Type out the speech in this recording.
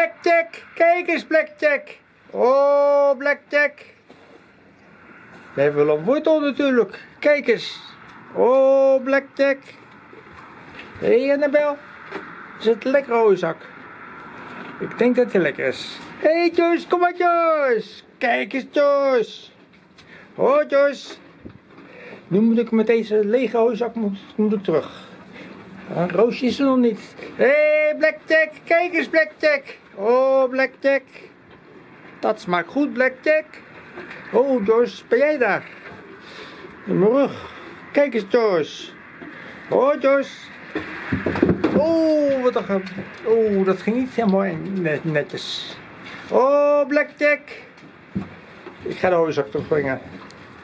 Blackjack. Kijk eens, Blackjack. Oh, Blackjack. We hebben wel een wortel natuurlijk. Kijk eens. Oh, Blackjack. Hé, hey, Annabel. Is het lekker, hooizak? Ik denk dat hij lekker is. Hé, hey, Joyce, kom maar, Joyce. Kijk eens, Joyce. Oh, Joyce. Nu moet ik met deze lege hooizak moet, moet ik terug. Roosje is er nog niet. Hé, hey, Blackjack. Kijk eens, Blackjack. Oh, Blackjack. Dat smaakt goed, Blackjack. Oh, Joyce, ben jij daar? In mijn rug. Kijk eens, Joyce. Oh, Joyce. Oh, wat een... Oh, dat ging niet helemaal net, netjes. Oh, Blackjack. Ik ga de hooizak terugbrengen.